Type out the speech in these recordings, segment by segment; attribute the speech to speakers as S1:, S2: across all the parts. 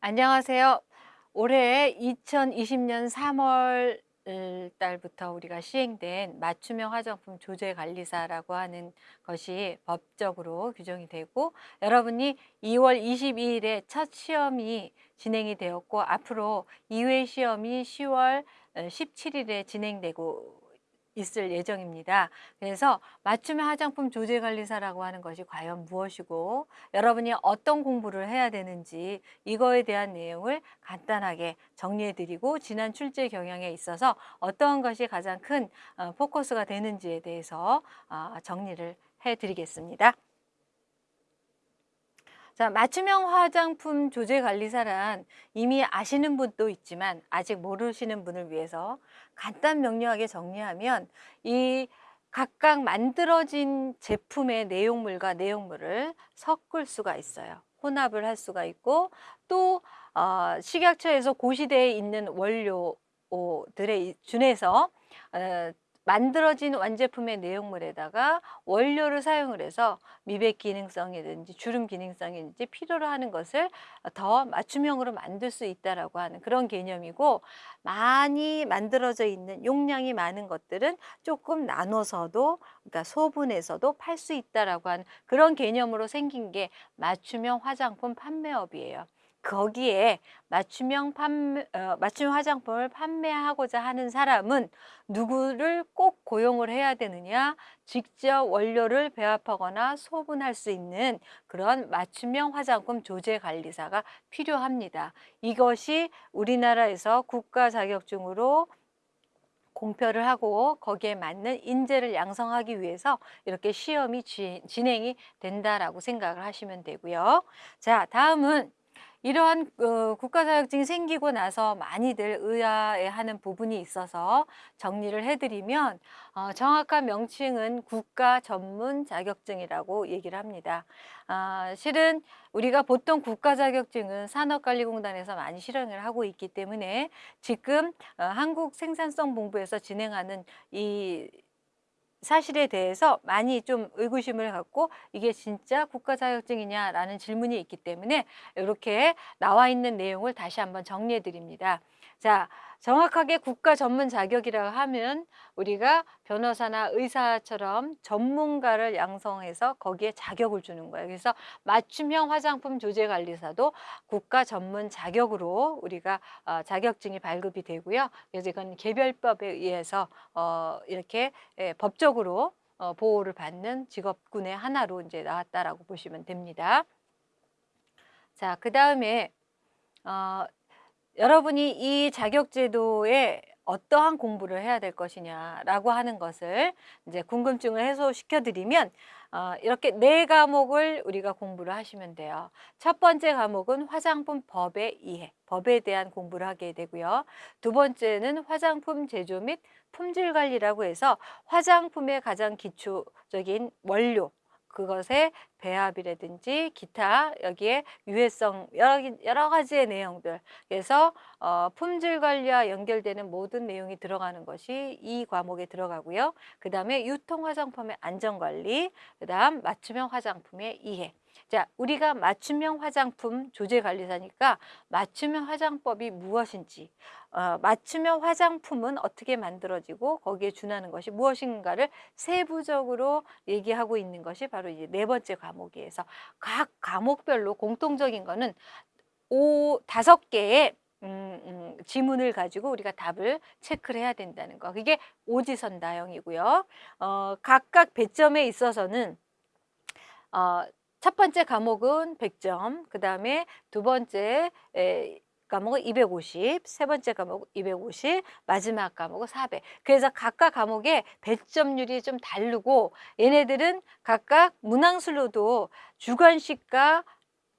S1: 안녕하세요. 올해 2020년 3월 달부터 우리가 시행된 맞춤형 화장품 조제 관리사라고 하는 것이 법적으로 규정이 되고 여러분이 2월 22일에 첫 시험이 진행이 되었고 앞으로 2회 시험이 10월 17일에 진행되고 있을 예정입니다. 그래서 맞춤형 화장품 조제관리사라고 하는 것이 과연 무엇이고 여러분이 어떤 공부를 해야 되는지 이거에 대한 내용을 간단하게 정리해 드리고 지난 출제 경향에 있어서 어떤 것이 가장 큰 어, 포커스가 되는지에 대해서 어, 정리를 해 드리겠습니다. 자, 맞춤형 화장품 조제 관리사란 이미 아시는 분도 있지만 아직 모르시는 분을 위해서 간단 명료하게 정리하면 이 각각 만들어진 제품의 내용물과 내용물을 섞을 수가 있어요. 혼합을 할 수가 있고 또 어, 식약처에서 고시대에 있는 원료들에 준해서 어, 만들어진 완제품의 내용물에다가 원료를 사용을 해서 미백 기능성이든지 주름 기능성이든지 필요로 하는 것을 더 맞춤형으로 만들 수 있다라고 하는 그런 개념이고 많이 만들어져 있는 용량이 많은 것들은 조금 나눠서도 그러니까 소분해서도 팔 수 있다라고 하는 그런 개념으로 생긴 게 맞춤형 화장품 판매업이에요. 거기에 맞춤형 판매, 어, 맞춤 화장품을 판매하고자 하는 사람은 누구를 꼭 고용을 해야 되느냐 직접 원료를 배합하거나 소분할 수 있는 그런 맞춤형 화장품 조제 관리사가 필요합니다. 이것이 우리나라에서 국가 자격증으로 공표를 하고 거기에 맞는 인재를 양성하기 위해서 이렇게 시험이 진행이 된다라고 생각을 하시면 되고요. 자, 다음은 이러한 어, 국가 자격증이 생기고 나서 많이들 의아해하는 부분이 있어서 정리를 해드리면 어, 정확한 명칭은 국가 전문 자격증이라고 얘기를 합니다. 아, 실은 우리가 보통 국가 자격증은 산업관리공단에서 많이 실행을 하고 있기 때문에 지금 어, 한국생산성본부에서 진행하는 이 사실에 대해서 많이 좀 의구심을 갖고 이게 진짜 국가 자격증이냐라는 질문이 있기 때문에 이렇게 나와 있는 내용을 다시 한번 정리해 드립니다. 자, 정확하게 국가 전문 자격이라고 하면 우리가 변호사나 의사처럼 전문가를 양성해서 거기에 자격을 주는 거예요. 그래서 맞춤형 화장품 조제 관리사도 국가 전문 자격으로 우리가 어, 자격증이 발급이 되고요. 그래서 이건 개별법에 의해서 어, 이렇게 예, 법적으로 어, 보호를 받는 직업군의 하나로 이제 나왔다라고 보시면 됩니다. 자, 그 다음에 어, 여러분이 이 자격제도에 어떠한 공부를 해야 될 것이냐라고 하는 것을 이제 궁금증을 해소시켜 드리면 어, 이렇게 네 과목을 우리가 공부를 하시면 돼요. 첫 번째 과목은 화장품 법의 이해, 법에 대한 공부를 하게 되고요. 두 번째는 화장품 제조 및 품질 관리라고 해서 화장품의 가장 기초적인 원료, 그것의 배합이라든지 기타 여기에 유해성 여러, 여러 가지의 내용들 그래서 어, 품질 관리와 연결되는 모든 내용이 들어가는 것이 이 과목에 들어가고요. 그 다음에 유통 화장품의 안전 관리 그 다음 맞춤형 화장품의 이해 자, 우리가 맞춤형 화장품 조제관리사니까 맞춤형 화장법이 무엇인지 어, 맞춤형 화장품은 어떻게 만들어지고 거기에 준하는 것이 무엇인가를 세부적으로 얘기하고 있는 것이 바로 이제 네 번째 과목이에서 각 과목별로 공통적인 거는 오 다섯 개의 음, 음, 지문을 가지고 우리가 답을 체크를 해야 된다는 거. 그게 오지선다형이고요. 어, 각각 배점에 있어서는 어, 첫 번째 과목은 100점, 그 다음에 두 번째 에, 과목은 250, 세 번째 과목은 250, 마지막 과목은 400. 그래서 각각 과목의 배점률이 좀 다르고 얘네들은 각각 문항술로도 주관식과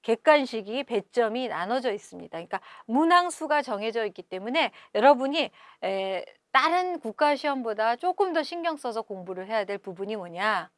S1: 객관식이 배점이 나눠져 있습니다. 그러니까 문항수가 정해져 있기 때문에 여러분이 에, 다른 국가시험보다 조금 더 신경 써서 공부를 해야 될 부분이 뭐냐?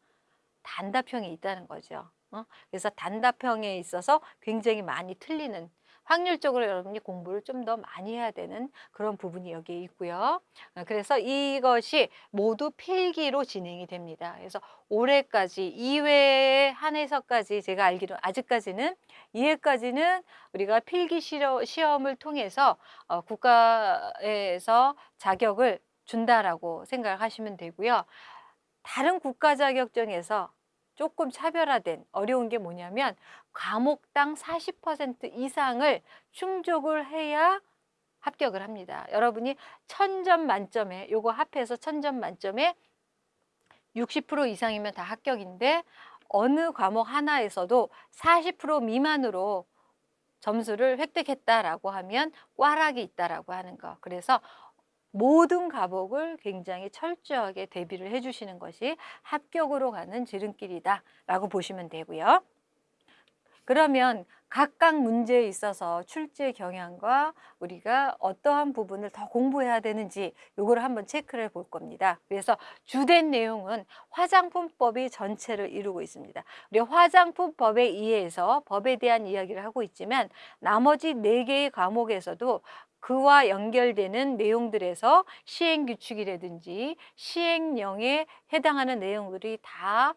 S1: 단답형이 있다는 거죠. 어? 그래서 단답형에 있어서 굉장히 많이 틀리는 확률적으로 여러분이 공부를 좀 더 많이 해야 되는 그런 부분이 여기에 있고요. 어, 그래서 이것이 모두 필기로 진행이 됩니다. 그래서 올해까지 2회 한해서까지 제가 알기로 아직까지는 2회까지는 우리가 필기 시험을 통해서 어, 국가에서 자격을 준다라고 생각하시면 되고요. 다른 국가 자격증에서 조금 차별화된 어려운 게 뭐냐면 과목당 40% 이상을 충족을 해야 합격을 합니다. 여러분이 천 점 만점에 요거 합해서 천 점 만점에 60% 이상이면 다 합격인데 어느 과목 하나에서도 40% 미만으로 점수를 획득했다라고 하면 꽈락이 있다라고 하는 거. 그래서 모든 과목을 굉장히 철저하게 대비를 해주시는 것이 합격으로 가는 지름길이다 라고 보시면 되고요. 그러면 각각 문제에 있어서 출제 경향과 우리가 어떠한 부분을 더 공부해야 되는지 요거를 한번 체크를 볼 겁니다. 그래서 주된 내용은 화장품법이 전체를 이루고 있습니다. 우리 화장품법에 의해서 법에 대한 이야기를 하고 있지만 나머지 네 개의 과목에서도 그와 연결되는 내용들에서 시행 규칙이라든지 시행령에 해당하는 내용들이 다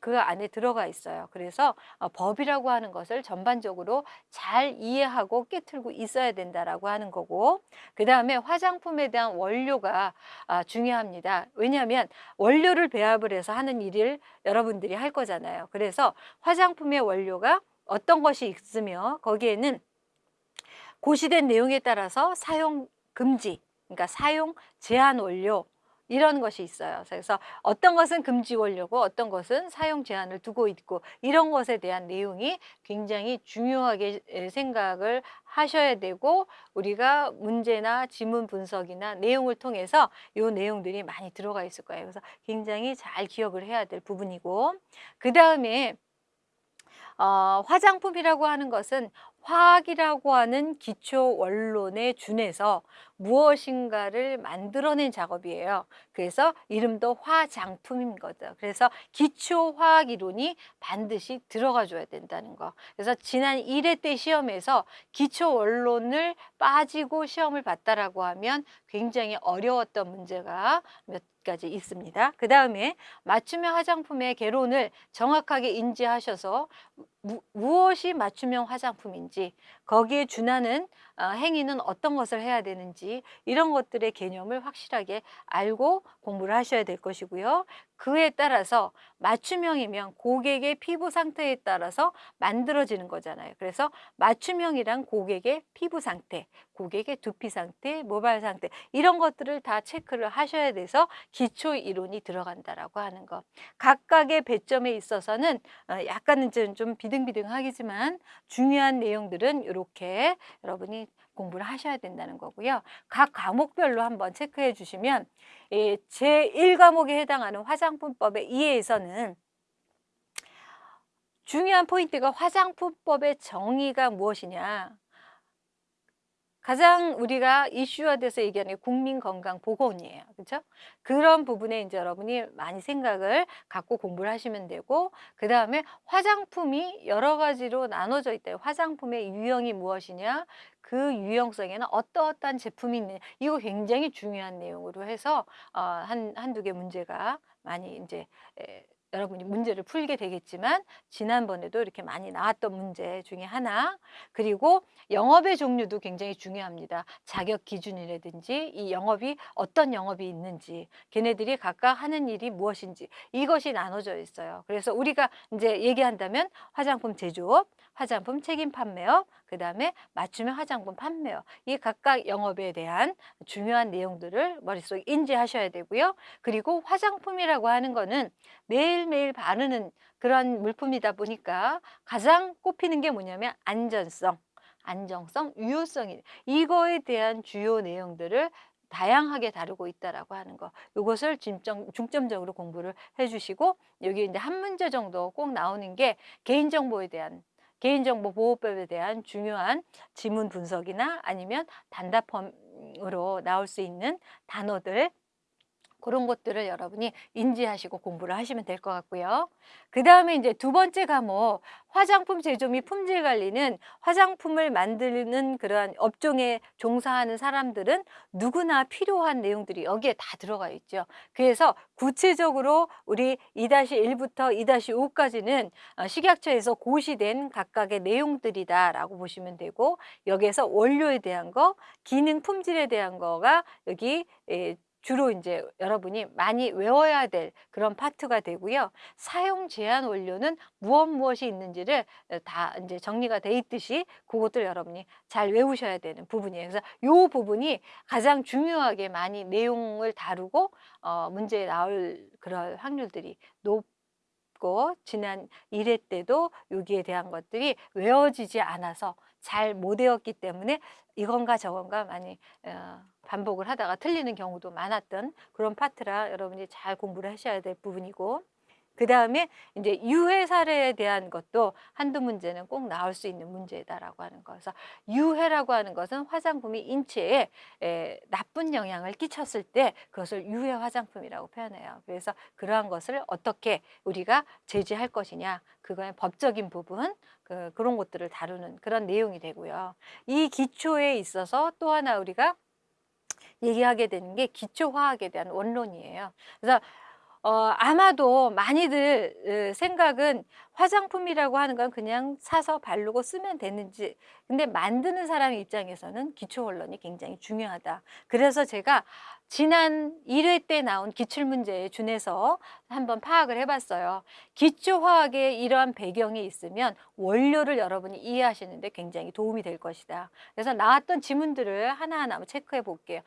S1: 그 안에 들어가 있어요. 그래서 어, 법이라고 하는 것을 전반적으로 잘 이해하고 깨틀고 있어야 된다 라고 하는 거고 그 다음에 화장품에 대한 원료가 아, 중요합니다. 왜냐하면 원료를 배합을 해서 하는 일을 여러분들이 할 거잖아요. 그래서 화장품의 원료가 어떤 것이 있으며 거기에는 고시된 내용에 따라서 사용 금지, 그러니까 사용 제한 원료 이런 것이 있어요. 그래서 어떤 것은 금지 원료고 어떤 것은 사용 제한을 두고 있고 이런 것에 대한 내용이 굉장히 중요하게 생각을 하셔야 되고 우리가 문제나 지문 분석이나 내용을 통해서 이 내용들이 많이 들어가 있을 거예요. 그래서 굉장히 잘 기억을 해야 될 부분이고 그 다음에 어, 화장품이라고 하는 것은 화학이라고 하는 기초 원론에 준해서 무엇인가를 만들어낸 작업이에요. 그래서 이름도 화장품인 거죠. 그래서 기초 화학 이론이 반드시 들어가 줘야 된다는 거. 그래서 지난 1회 때 시험에서 기초 원론을 빠지고 시험을 봤다라고 하면 굉장히 어려웠던 문제가 몇 가지 있습니다. 그 다음에 맞춤형 화장품의 개론을 정확하게 인지하셔서 무, 무엇이 맞춤형 화장품인지 거기에 준하는 어, 행위는 어떤 것을 해야 되는지 이런 것들의 개념을 확실하게 알고 공부를 하셔야 될 것이고요. 그에 따라서 맞춤형이면 고객의 피부 상태에 따라서 만들어지는 거잖아요. 그래서 맞춤형이란 고객의 피부 상태, 고객의 두피 상태, 모발 상태 이런 것들을 다 체크를 하셔야 돼서 기초 이론이 들어간다라고 하는 거. 각각의 배점에 있어서는 어, 약간은 좀 비등비등하겠지만 중요한 내용들은 이렇게 여러분이 공부를 하셔야 된다는 거고요. 각 과목별로 한번 체크해 주시면 예, 제1과목에 해당하는 화장품법에 의해서는 중요한 포인트가 화장품법의 정의가 무엇이냐 가장 우리가 이슈화돼서 얘기하는 게 국민건강보건이에요. 그렇죠? 그런 부분에 이제 여러분이 많이 생각을 갖고 공부를 하시면 되고 그 다음에 화장품이 여러 가지로 나눠져 있다. 화장품의 유형이 무엇이냐 그 유형성에는 어떠어떠한 제품이 있느냐 이거 굉장히 중요한 내용으로 해서 어, 한, 한두 개 문제가 많이 이제 에, 여러분이 문제를 풀게 되겠지만 지난번에도 이렇게 많이 나왔던 문제 중에 하나 그리고 영업의 종류도 굉장히 중요합니다. 자격 기준이라든지 이 영업이 어떤 영업이 있는지 걔네들이 각각 하는 일이 무엇인지 이것이 나눠져 있어요. 그래서 우리가 이제 얘기한다면 화장품 제조업, 화장품 책임 판매업, 그 다음에 맞춤형 화장품 판매업 이 각각 영업에 대한 중요한 내용들을 머릿속에 인지하셔야 되고요. 그리고 화장품이라고 하는 거는 매일매일 바르는 그런 물품이다 보니까 가장 꼽히는 게 뭐냐면 안전성, 안정성, 유효성이 이거에 대한 주요 내용들을 다양하게 다루고 있다라고 하는 거. 이것을 중점, 중점적으로 공부를 해주시고 여기 이제 한 문제 정도 꼭 나오는 게 개인정보에 대한 개인정보보호법에 대한 중요한 지문 분석이나 아니면 단답형으로 나올 수 있는 단어들 그런 것들을 여러분이 인지하시고 공부를 하시면 될 것 같고요. 그 다음에 이제 두 번째 과목 화장품 제조 및 품질 관리는 화장품을 만드는 그러한 업종에 종사하는 사람들은 누구나 필요한 내용들이 여기에 다 들어가 있죠. 그래서 구체적으로 우리 2-1부터 2-5까지는 어, 식약처에서 고시된 각각의 내용들이다라고 보시면 되고 여기에서 원료에 대한 거, 기능 품질에 대한 거가 여기 예, 주로 이제 여러분이 많이 외워야 될 그런 파트가 되고요. 사용 제한 원료는 무엇 무엇이 있는지를 다 이제 정리가 돼 있듯이 그것들 여러분이 잘 외우셔야 되는 부분이에요. 그래서 요 부분이 가장 중요하게 많이 내용을 다루고 어 문제에 나올 그럴 확률들이 높고 지난 1회 때도 여기에 대한 것들이 외워지지 않아서 잘 못 외웠기 때문에 이건가 저건가 많이 어 반복을 하다가 틀리는 경우도 많았던 그런 파트라 여러분이 잘 공부를 하셔야 될 부분이고 그 다음에 이제 유해 사례에 대한 것도 한두 문제는 꼭 나올 수 있는 문제다라고 하는 거. 그래서 유해라고 하는 것은 화장품이 인체에 에, 나쁜 영향을 끼쳤을 때 그것을 유해 화장품이라고 표현해요. 그래서 그러한 것을 어떻게 우리가 제지할 것이냐, 그거의 법적인 부분, 그, 그런 것들을 다루는 그런 내용이 되고요. 이 기초에 있어서 또 하나 우리가 얘기하게 되는 게 기초화학에 대한 원론이에요. 그래서 어, 아마도 많이들 생각은 화장품이라고 하는 건 그냥 사서 바르고 쓰면 되는지 근데 만드는 사람 입장에서는 기초 원론이 굉장히 중요하다. 그래서 제가 지난 1회 때 나온 기출문제에 준해서 한번 파악을 해봤어요. 기초화학에 이러한 배경이 있으면 원료를 여러분이 이해하시는데 굉장히 도움이 될 것이다. 그래서 나왔던 지문들을 하나하나 체크해 볼게요.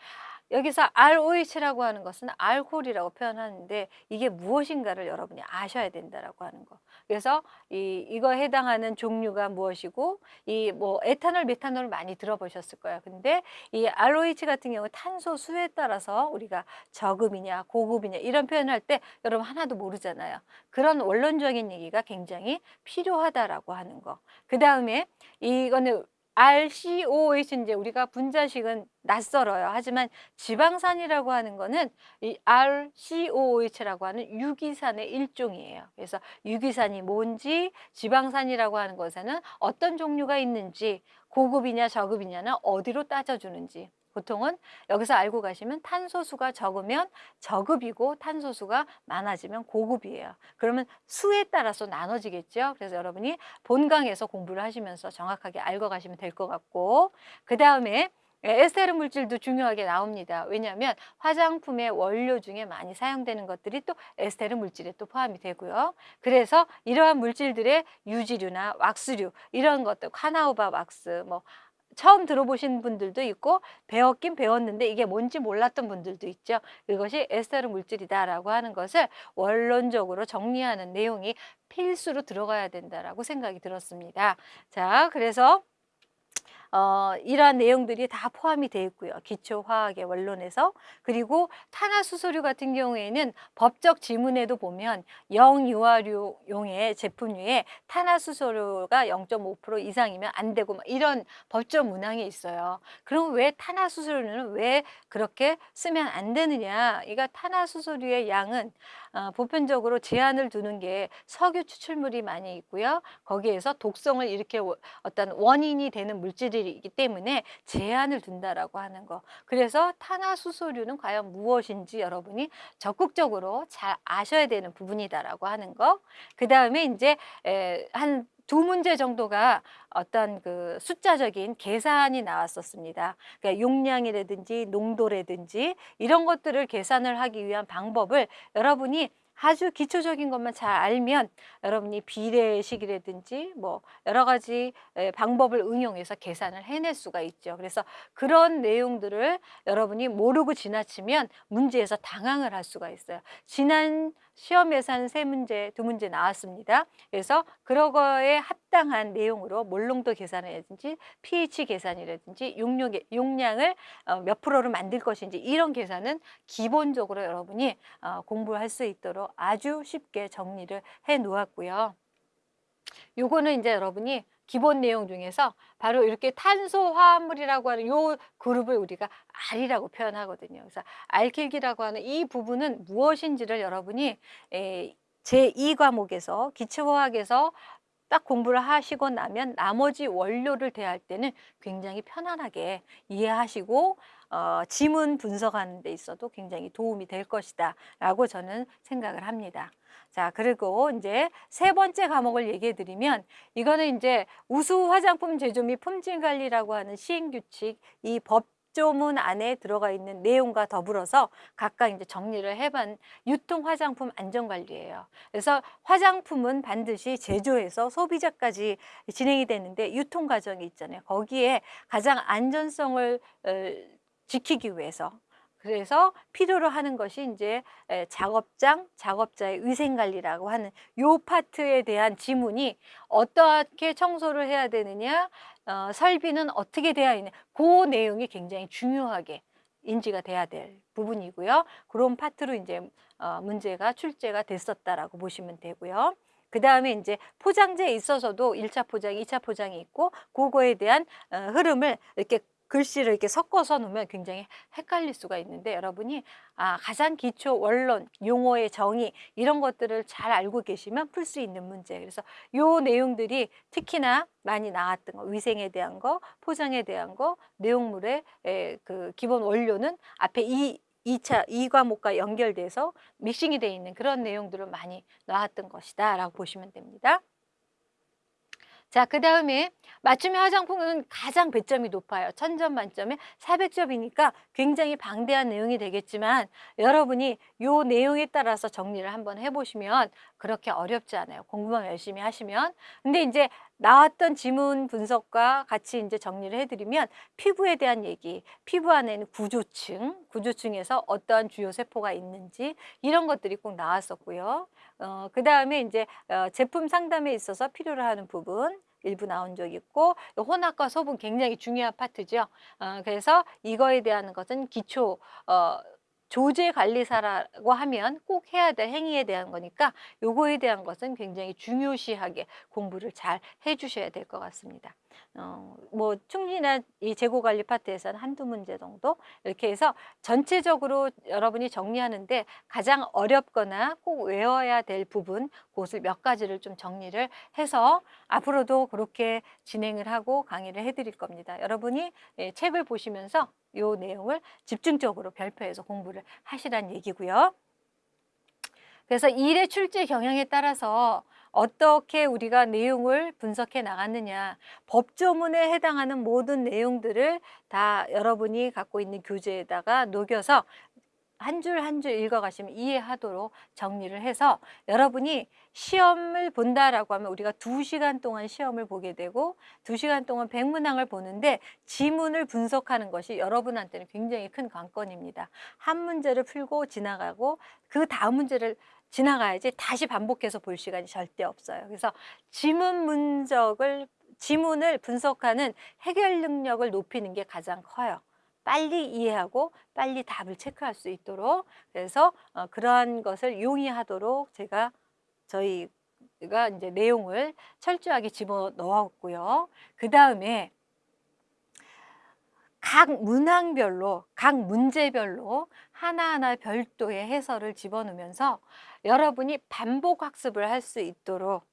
S1: 여기서 ROH라고 하는 것은 알코올이라고 표현하는데 이게 무엇인가를 여러분이 아셔야 된다라고 하는 거. 그래서 이 이거에 해당하는 종류가 무엇이고 이 뭐 에탄올, 메탄올을 많이 들어보셨을 거예요. 근데 이 ROH 같은 경우 탄소 수에 따라서 우리가 저급이냐 고급이냐 이런 표현할 때 여러분 하나도 모르잖아요. 그런 원론적인 얘기가 굉장히 필요하다라고 하는 거. 그 다음에 이거는 RCOH 이제 우리가 분자식은 낯설어요. 하지만 지방산이라고 하는 거는 이 RCOH라고 하는 유기산의 일종이에요. 그래서 유기산이 뭔지 지방산이라고 하는 것에는 어떤 종류가 있는지 고급이냐 저급이냐는 어디로 따져주는지 보통은 여기서 알고 가시면 탄소수가 적으면 저급이고 탄소수가 많아지면 고급이에요. 그러면 수에 따라서 나눠지겠죠. 그래서 여러분이 본강에서 공부를 하시면서 정확하게 알고 가시면 될 것 같고 그 다음에 에스테르 물질도 중요하게 나옵니다. 왜냐하면 화장품의 원료 중에 많이 사용되는 것들이 또 에스테르 물질에 또 포함이 되고요. 그래서 이러한 물질들의 유지류나 왁스류 이런 것들 카나우바 왁스 뭐 처음 들어보신 분들도 있고 배웠긴 배웠는데 이게 뭔지 몰랐던 분들도 있죠. 이것이 에스테르 물질이다라고 하는 것을 원론적으로 정리하는 내용이 필수로 들어가야 된다라고 생각이 들었습니다. 자, 그래서 어, 이러한 내용들이 다 포함이 되어 있고요. 기초화학의 원론에서 그리고 탄화수소류 같은 경우에는 법적 지문에도 보면 영유아류용의 제품류에 탄화수소류가 0.5% 이상이면 안 되고 이런 법적 문항이 있어요. 그럼 왜 탄화수소류는 왜 그렇게 쓰면 안 되느냐? 이가 탄화수소류의 양은 어, 보편적으로 제한을 두는 게 석유 추출물이 많이 있고요. 거기에서 독성을 이렇게 어떤 원인이 되는 물질이기 때문에 제한을 둔다라고 하는 거. 그래서 탄화수소류는 과연 무엇인지 여러분이 적극적으로 잘 아셔야 되는 부분이다라고 하는 거. 그 다음에 이제 한두 문제 정도가 어떤 그 숫자적인 계산이 나왔었습니다. 그러니까 용량이라든지 농도라든지 이런 것들을 계산을 하기 위한 방법을 여러분이 아주 기초적인 것만 잘 알면 여러분이 비례식이라든지 뭐 여러 가지 방법을 응용해서 계산을 해낼 수가 있죠. 그래서 그런 내용들을 여러분이 모르고 지나치면 문제에서 당황을 할 수가 있어요. 지난 시험에서 한 세 문제, 두 문제 나왔습니다. 그래서 그런 거에 합당한 내용으로 몰롱도 계산이라든지 pH 계산이라든지 용량, 용량을 어, 몇 프로로 만들 것인지 이런 계산은 기본적으로 여러분이 어, 공부할 수 있도록 아주 쉽게 정리를 해 놓았고요. 요거는 이제 여러분이 기본 내용 중에서 바로 이렇게 탄소 화합물이라고 하는 요 그룹을 우리가 R이라고 표현하거든요. 그래서 알킬기라고 하는 이 부분은 무엇인지를 여러분이 제2과목에서 기초화학에서 딱 공부를 하시고 나면 나머지 원료를 대할 때는 굉장히 편안하게 이해하시고 어, 지문 분석하는 데 있어도 굉장히 도움이 될 것이다 라고 저는 생각을 합니다. 자, 그리고 이제 세 번째 과목을 얘기해 드리면 이거는 이제 우수 화장품 제조 및 품질 관리라고 하는 시행 규칙 이 법조문 안에 들어가 있는 내용과 더불어서 각각 이제 정리를 해본 유통 화장품 안전 관리예요. 그래서 화장품은 반드시 제조해서 소비자까지 진행이 되는데 유통 과정이 있잖아요. 거기에 가장 안전성을 어, 지키기 위해서 그래서 필요로 하는 것이 이제 작업장, 작업자의 위생관리라고 하는 요 파트에 대한 지문이 어떻게 청소를 해야 되느냐, 어, 설비는 어떻게 되어 있냐, 그 내용이 굉장히 중요하게 인지가 돼야 될 부분이고요. 그런 파트로 이제 어, 문제가 출제가 됐었다라고 보시면 되고요. 그 다음에 이제 포장재에 있어서도 일차 포장, 이차 포장이 있고 그거에 대한 어, 흐름을 이렇게 글씨를 이렇게 섞어서 놓으면 굉장히 헷갈릴 수가 있는데 여러분이 아, 가장 기초 원론, 용어의 정의 이런 것들을 잘 알고 계시면 풀 수 있는 문제. 그래서 요 내용들이 특히나 많이 나왔던 거, 위생에 대한 거, 포장에 대한 거, 내용물의 에, 그 기본 원료는 앞에 이 2차, 이 과목과 연결돼서 믹싱이 돼 있는 그런 내용들을 많이 나왔던 것이다 라고 보시면 됩니다. 자, 그 다음에 맞춤형 화장품은 가장 배점이 높아요. 천 점 만점에 400점이니까 굉장히 방대한 내용이 되겠지만 여러분이 요 내용에 따라서 정리를 한번 해보시면 그렇게 어렵지 않아요. 공부만 열심히 하시면. 근데 이제 나왔던 지문 분석과 같이 이제 정리를 해드리면 피부에 대한 얘기, 피부 안에는 구조층, 구조층에서 어떠한 주요 세포가 있는지 이런 것들이 꼭 나왔었고요. 어, 그 다음에 이제 어, 제품 상담에 있어서 필요로 하는 부분, 일부 나온 적이 있고 혼합과 소분 굉장히 중요한 파트죠. 어, 그래서 이거에 대한 것은 기초 어, 조제 관리사라고 하면 꼭 해야 될 행위에 대한 거니까 요거에 대한 것은 굉장히 중요시하게 공부를 잘 해주셔야 될 것 같습니다. 어, 뭐 충분한 이 재고 관리 파트에서는 한두 문제 정도 이렇게 해서 전체적으로 여러분이 정리하는데 가장 어렵거나 꼭 외워야 될 부분 그것을 몇 가지를 좀 정리를 해서 앞으로도 그렇게 진행을 하고 강의를 해드릴 겁니다. 여러분이 예, 책을 보시면서 이 내용을 집중적으로 별표해서 공부를 하시란 얘기고요. 그래서 일의 출제 경향에 따라서 어떻게 우리가 내용을 분석해 나갔느냐 법조문에 해당하는 모든 내용들을 다 여러분이 갖고 있는 교재에다가 녹여서 한 줄 한 줄 읽어가시면 이해하도록 정리를 해서 여러분이 시험을 본다라고 하면 우리가 두시간 동안 시험을 보게 되고 두시간 동안 백문항을 보는데 지문을 분석하는 것이 여러분한테는 굉장히 큰 관건입니다. 한 문제를 풀고 지나가고 그 다음 문제를 지나가야지 다시 반복해서 볼 시간이 절대 없어요. 그래서 지문 분석을 지문을 분석하는 해결 능력을 높이는 게 가장 커요. 빨리 이해하고 빨리 답을 체크할 수 있도록 그래서 어, 그러한 것을 용이하도록 제가 저희가 이제 내용을 철저하게 집어 넣었고요. 그 다음에 각 문항별로, 각 문제별로 하나하나 별도의 해설을 집어넣으면서 여러분이 반복 학습을 할 수 있도록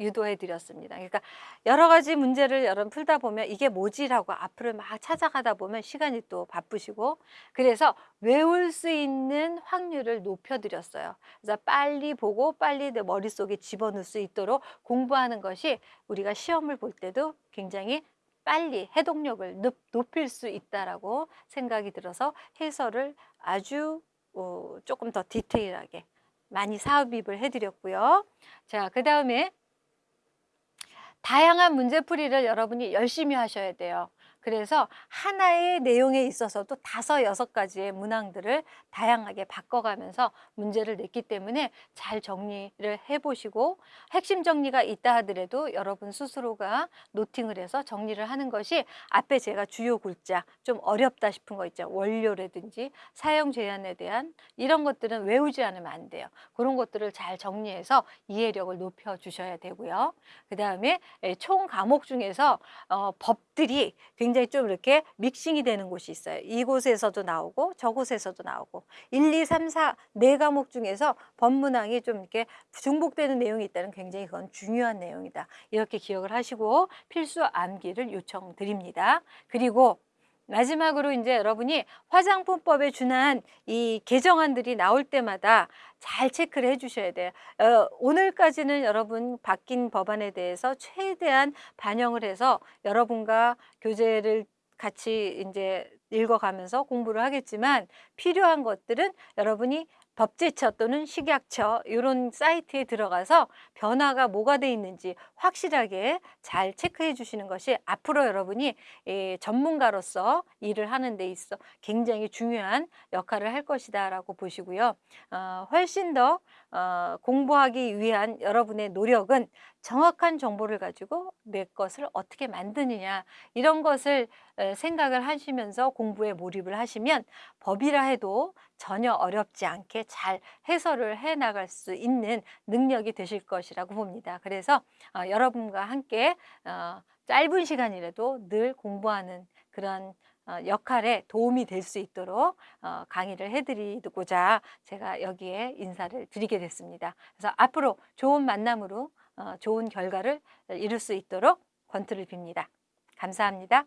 S1: 유도해 드렸습니다. 그러니까 여러 가지 문제를 여러분 풀다 보면 이게 뭐지라고 앞으로 막 찾아가다 보면 시간이 또 바쁘시고 그래서 외울 수 있는 확률을 높여 드렸어요. 그래서 빨리 보고 빨리 내 머릿속에 집어넣을 수 있도록 공부하는 것이 우리가 시험을 볼 때도 굉장히 빨리 해독력을 높일 수 있다라고 생각이 들어서 해설을 아주 어, 조금 더 디테일하게 많이 사업입을 해드렸고요. 자, 그 다음에 다양한 문제풀이를 여러분이 열심히 하셔야 돼요. 그래서 하나의 내용에 있어서도 다섯 여섯 가지의 문항들을 다양하게 바꿔가면서 문제를 냈기 때문에 잘 정리를 해보시고 핵심 정리가 있다 하더라도 여러분 스스로가 노팅을 해서 정리를 하는 것이 앞에 제가 주요 글자 좀 어렵다 싶은 거 있죠. 원료라든지 사용 제한에 대한 이런 것들은 외우지 않으면 안 돼요. 그런 것들을 잘 정리해서 이해력을 높여 주셔야 되고요. 그 다음에 총 과목 중에서 어, 법들이 굉장히 좀 이렇게 믹싱이 되는 곳이 있어요. 이곳에서도 나오고 저곳에서도 나오고 1, 2, 3, 4, 네 과목 중에서 법문항이 좀 이렇게 중복되는 내용이 있다는 굉장히 그건 중요한 내용이다. 이렇게 기억을 하시고 필수 암기를 요청드립니다. 그리고 마지막으로 이제 여러분이 화장품법에 준한 이 개정안들이 나올 때마다 잘 체크를 해 주셔야 돼요. 어, 오늘까지는 여러분 바뀐 법안에 대해서 최대한 반영을 해서 여러분과 교재를 같이 이제 읽어가면서 공부를 하겠지만 필요한 것들은 여러분이 법제처 또는 식약처 이런 사이트에 들어가서 변화가 뭐가 돼 있는지 확실하게 잘 체크해 주시는 것이 앞으로 여러분이 예, 전문가로서 일을 하는 데 있어 굉장히 중요한 역할을 할 것이다 라고 보시고요. 어, 훨씬 더 어, 공부하기 위한 여러분의 노력은 정확한 정보를 가지고 내 것을 어떻게 만드느냐 이런 것을 에, 생각을 하시면서 공부에 몰입을 하시면 법이라 해도 전혀 어렵지 않게 잘 해설을 해 나갈 수 있는 능력이 되실 것이라고 봅니다. 그래서 어, 여러분과 함께 어, 짧은 시간이라도 늘 공부하는 그런 어, 역할에 도움이 될 수 있도록 어, 강의를 해드리고자 제가 여기에 인사를 드리게 됐습니다. 그래서 앞으로 좋은 만남으로 어, 좋은 결과를 이룰 수 있도록 권투를 빕니다. 감사합니다.